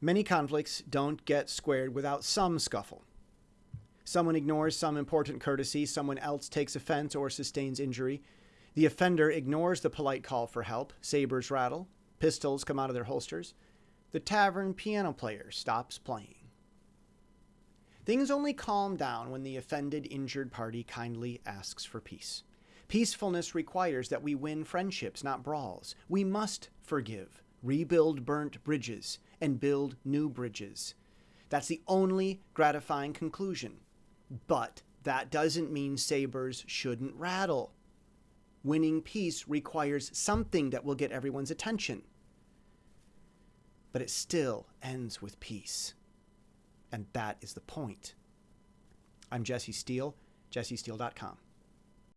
Many conflicts don't get squared without some scuffle. Someone ignores some important courtesy, someone else takes offense or sustains injury. The offender ignores the polite call for help, sabers rattle, pistols come out of their holsters. The tavern piano player stops playing. Things only calm down when the offended, injured party kindly asks for peace. Peacefulness requires that we win friendships, not brawls. We must forgive, rebuild burnt bridges, and build new bridges. That's the only gratifying conclusion. But that doesn't mean sabers shouldn't rattle. Winning peace requires something that will get everyone's attention. But it still ends with peace. And that is the point. I'm Jesse Steele, jessesteele.com.